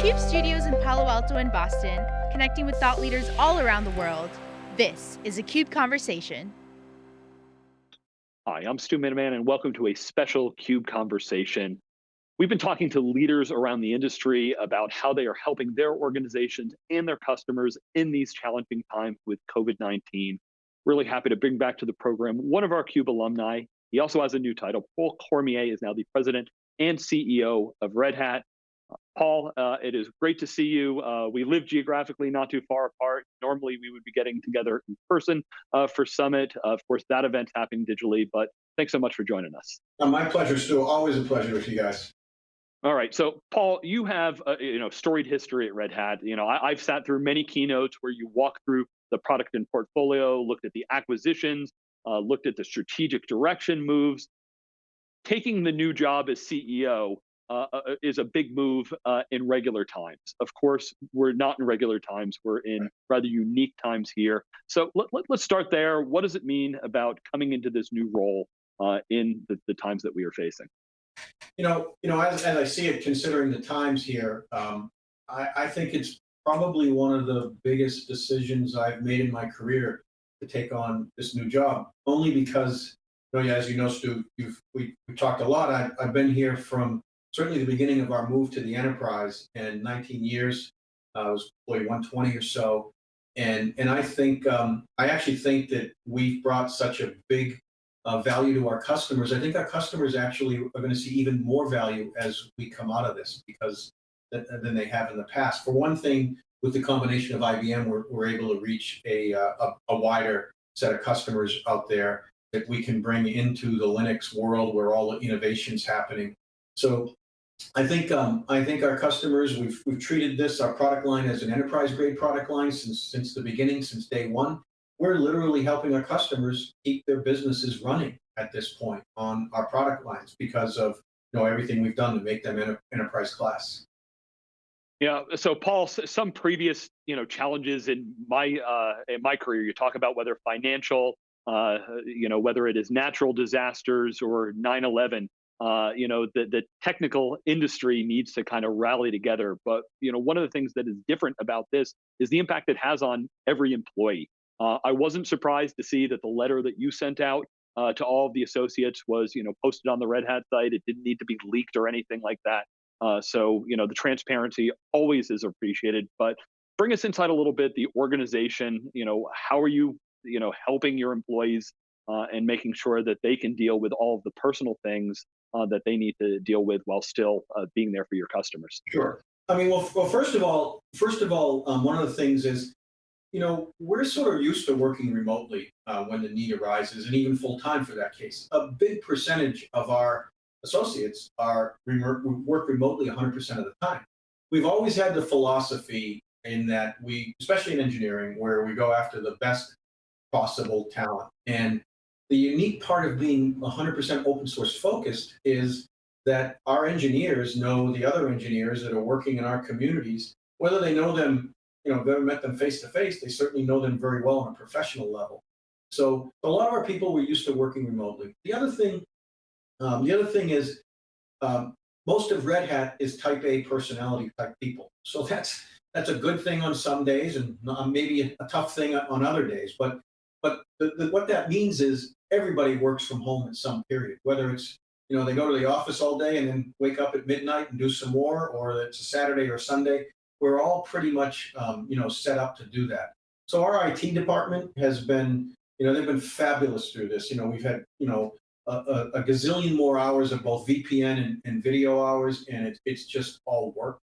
CUBE studios in Palo Alto and Boston, connecting with thought leaders all around the world. This is a CUBE Conversation. Hi, I'm Stu Miniman, and welcome to a special CUBE Conversation. We've been talking to leaders around the industry about how they are helping their organizations and their customers in these challenging times with COVID-19. Really happy to bring back to the program one of our CUBE alumni. He also has a new title. Paul Cormier is now the president and CEO of Red Hat. Paul, uh, it is great to see you. Uh, we live geographically not too far apart. Normally, we would be getting together in person uh, for Summit. of course, that event's happening digitally, but thanks so much for joining us. Uh, my pleasure, Stu. Always a pleasure with you guys. All right, so Paul, you have a, you know storied history at Red Hat. You know, I, I've sat through many keynotes where you walk through the product and portfolio, looked at the acquisitions, uh, looked at the strategic direction moves. Taking the new job as CEO, uh, uh, is a big move uh, in regular times. Of course, we're not in regular times. We're in rather unique times here. So let, us let, start there. What does it mean about coming into this new role uh, in the, the, times that we are facing? You know, you know, as, as I see it, considering the times here, um, I, I think it's probably one of the biggest decisions I've made in my career to take on this new job. Only because, you know, as you know, Stu, you've, we, we talked a lot. I, I've been here from certainly the beginning of our move to the enterprise in 19 years. Uh, I was employee 120 or so. And, and I think, um, I actually think that we've brought such a big uh, value to our customers. I think our customers actually are going to see even more value as we come out of this because than they have in the past. For one thing, with the combination of IBM, we're, we're able to reach a, uh, a, a wider set of customers out there that we can bring into the Linux world where all the innovation's happening. So I think um, I think our customers we've we've treated this our product line as an enterprise grade product line since since the beginning since day one. We're literally helping our customers keep their businesses running at this point on our product lines because of you know everything we've done to make them enter enterprise class. Yeah. So, Paul, some previous you know challenges in my uh, in my career, you talk about whether financial, uh, you know, whether it is natural disasters or 9/11 uh, you know, the, the technical industry needs to kind of rally together. But, you know, one of the things that is different about this is the impact it has on every employee. Uh, I wasn't surprised to see that the letter that you sent out uh, to all of the associates was, you know, posted on the Red Hat site. It didn't need to be leaked or anything like that. Uh, so, you know, the transparency always is appreciated. But bring us inside a little bit, the organization, you know, how are you, you know, helping your employees uh, and making sure that they can deal with all of the personal things uh, that they need to deal with while still uh, being there for your customers? Sure. I mean, well, well first of all, first of all, um, one of the things is, you know, we're sort of used to working remotely uh, when the need arises, and even full time for that case. A big percentage of our associates are work remotely 100% of the time. We've always had the philosophy in that we, especially in engineering, where we go after the best possible talent. And the unique part of being 100% open source focused is that our engineers know the other engineers that are working in our communities, whether they know them, you know, never met them face to face, they certainly know them very well on a professional level. So a lot of our people were used to working remotely. The other thing, um, the other thing is um, most of Red Hat is type A personality type people. So that's that's a good thing on some days and maybe a tough thing on other days. But but the, the, what that means is everybody works from home at some period, whether it's, you know, they go to the office all day and then wake up at midnight and do some more, or it's a Saturday or Sunday. We're all pretty much, um, you know, set up to do that. So our IT department has been, you know, they've been fabulous through this. You know, we've had, you know, a, a, gazillion more hours of both VPN and, and video hours, and it, it's just all work.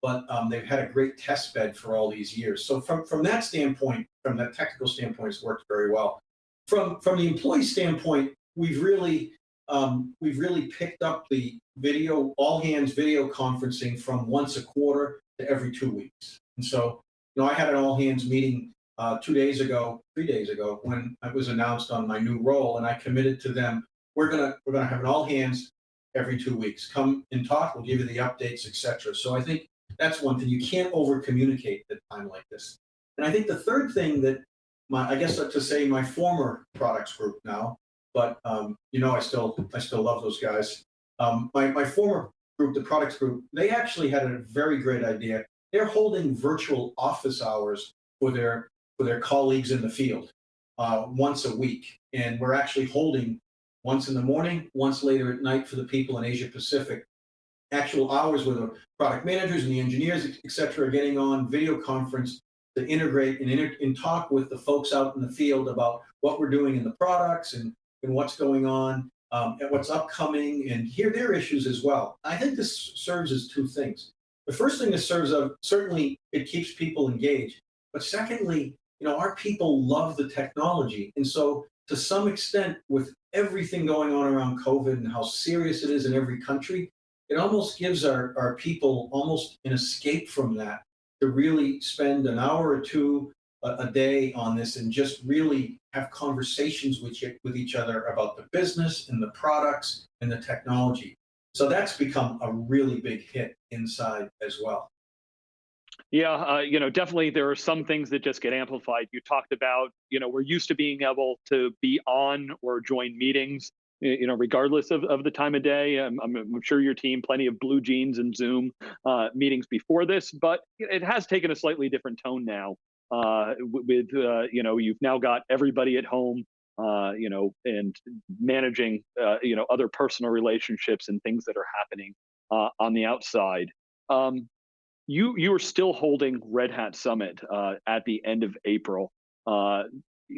But um, they've had a great test bed for all these years. So from, from that standpoint, from that technical standpoint, it's worked very well from from the employee standpoint, we've really um, we've really picked up the video all hands video conferencing from once a quarter to every two weeks. And so, you know, I had an all hands meeting uh, two days ago, three days ago, when I was announced on my new role, and I committed to them. We're gonna we're gonna have an all hands every two weeks. Come and talk. We'll give you the updates, etc. So I think that's one thing. You can't over communicate at a time like this. And I think the third thing that my, I guess to say my former products group now, but um, you know, I still, I still love those guys. Um, my, my former group, the products group, they actually had a very great idea. They're holding virtual office hours for their for their colleagues in the field uh, once a week, and we're actually holding once in the morning, once later at night for the people in Asia Pacific. Actual hours where the product managers and the engineers, et cetera, are getting on video conference to integrate and, inter and talk with the folks out in the field about what we're doing in the products and, and what's going on um, and what's upcoming and hear their issues as well. I think this serves as two things. The first thing this serves of, certainly it keeps people engaged, but secondly, you know, our people love the technology. And so to some extent, with everything going on around COVID and how serious it is in every country, it almost gives our, our people almost an escape from that to really spend an hour or two a, a day on this and just really have conversations with, you, with each other about the business and the products and the technology. So that's become a really big hit inside as well. Yeah, uh, you know, definitely there are some things that just get amplified. You talked about, you know, we're used to being able to be on or join meetings, you know, regardless of, of the time of day. I'm, I'm sure your team, plenty of BlueJeans and Zoom uh, meetings before this, but it has taken a slightly different tone now. Uh, with, uh, you know, you've now got everybody at home, uh, you know, and managing, uh, you know, other personal relationships and things that are happening uh, on the outside. Um, you you are still holding Red Hat Summit at the end of April.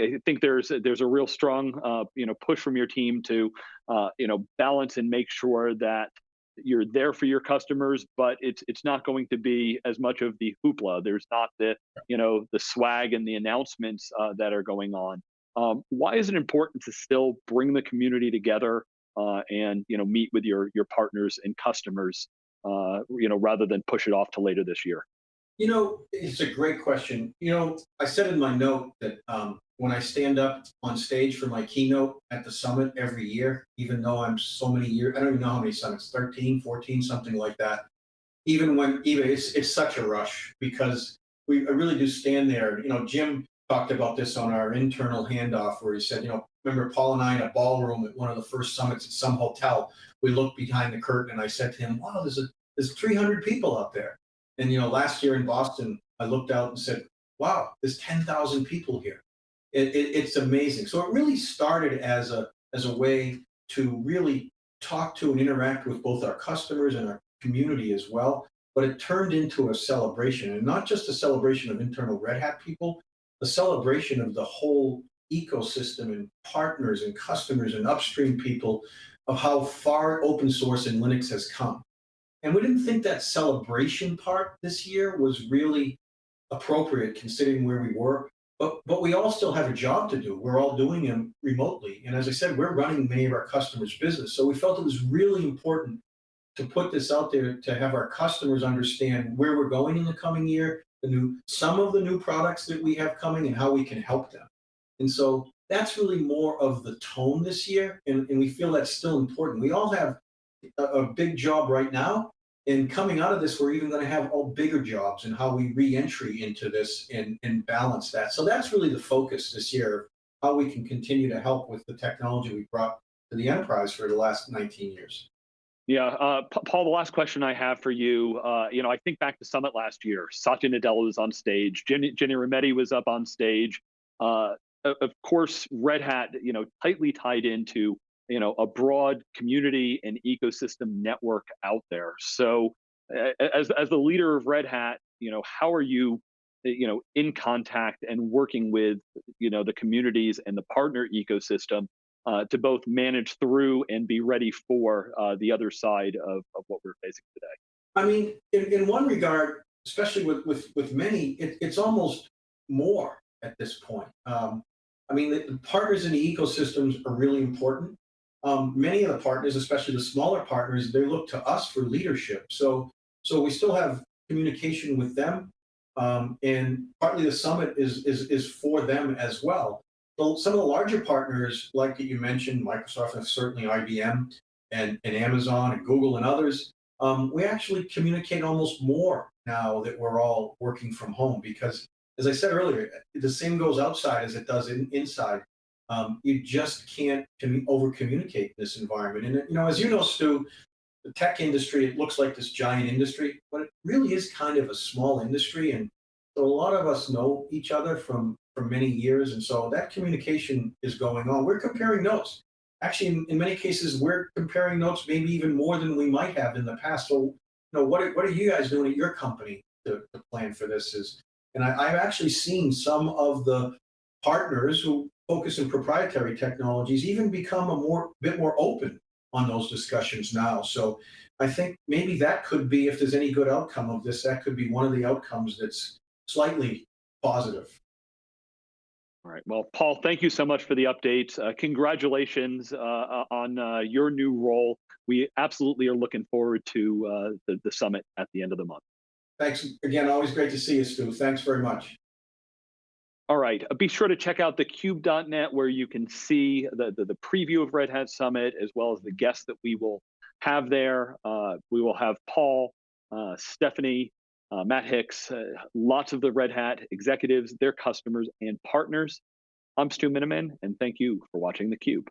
I think there's there's a real strong uh, you know push from your team to uh, you know balance and make sure that you're there for your customers, but it's it's not going to be as much of the hoopla. There's not the you know the swag and the announcements uh, that are going on. Um, why is it important to still bring the community together uh, and you know meet with your your partners and customers uh, you know, rather than push it off to later this year? You know, it's a great question. You know, I said in my note that um, when I stand up on stage for my keynote at the summit every year, even though I'm so many years, I don't even know how many summits, 13, 14, something like that. Even when, even it's, it's such a rush because we I really do stand there. You know, Jim talked about this on our internal handoff where he said, you know, remember Paul and I in a ballroom at one of the first summits at some hotel, we looked behind the curtain and I said to him, wow, there's a there's 300 people out there. And, you know, last year in Boston, I looked out and said, wow, there's 10,000 people here. It, it, it's amazing. So it really started as a, as a way to really talk to and interact with both our customers and our community as well. But it turned into a celebration and not just a celebration of internal Red Hat people, a celebration of the whole ecosystem and partners and customers and upstream people of how far open source and Linux has come. And we didn't think that celebration part this year was really appropriate considering where we were. But, but we all still have a job to do. We're all doing them remotely. And as I said, we're running many of our customers' business. So we felt it was really important to put this out there to have our customers understand where we're going in the coming year, the new some of the new products that we have coming and how we can help them. And so that's really more of the tone this year. And, and we feel that's still important. We all have a, a big job right now. And coming out of this, we're even going to have all bigger jobs and how we re-entry into this and, and balance that. So that's really the focus this year, how we can continue to help with the technology we brought to the enterprise for the last 19 years. Yeah, uh, Paul. The last question I have for you, uh, you know, I think back to Summit last year. Satya Nadella was on stage. Ginni, Ginni Rometty was up on stage. Uh, of course, Red Hat, you know, tightly tied into you know a broad community and ecosystem network out there. So as as the leader of red hat you know how are you you know in contact and working with you know the communities and the partner ecosystem uh, to both manage through and be ready for uh, the other side of, of what we're facing today? I mean in, in one regard especially with with with many it, it's almost more at this point. Um, i mean the, the partners in the ecosystems are really important um, many of the partners, especially the smaller partners, they look to us for leadership. So, so we still have communication with them, um, and partly the summit is, is, is for them as well. So some of the larger partners, like that you mentioned, Microsoft and certainly IBM and, and Amazon and Google and others, um, we actually communicate almost more now that we're all working from home because, as I said earlier, the same goes outside as it does in, inside. Um, you just can't over communicate this environment. And you know, as you know, Stu, the tech industry, it looks like this giant industry, but it really is kind of a small industry. And so a lot of us know each other from, from many years. And so that communication is going on. We're comparing notes. Actually, in, in many cases, we're comparing notes maybe even more than we might have in the past. So, you know, what are, what are you guys doing at your company to, to plan for this? Is and I, I've actually seen some of the partners who focus in proprietary technologies even become a more bit more open on those discussions now. So I think maybe that could be, if there's any good outcome of this, that could be one of the outcomes that's slightly positive. All right. Well, Paul, thank you so much for the update. Uh, congratulations uh, on uh, your new role. We absolutely are looking forward to uh, the, the summit at the end of the month. Thanks again. Always great to see you, Stu. Thanks very much. All right. Uh, be sure to check out thecube.net where you can see the, the, the, preview of Red Hat Summit as well as the guests that we will have there. Uh, we will have Paul, uh, Stefanie, uh, Matt Hicks, uh, lots of the Red Hat executives, their customers, and partners. I'm Stu Miniman, and thank you for watching theCUBE.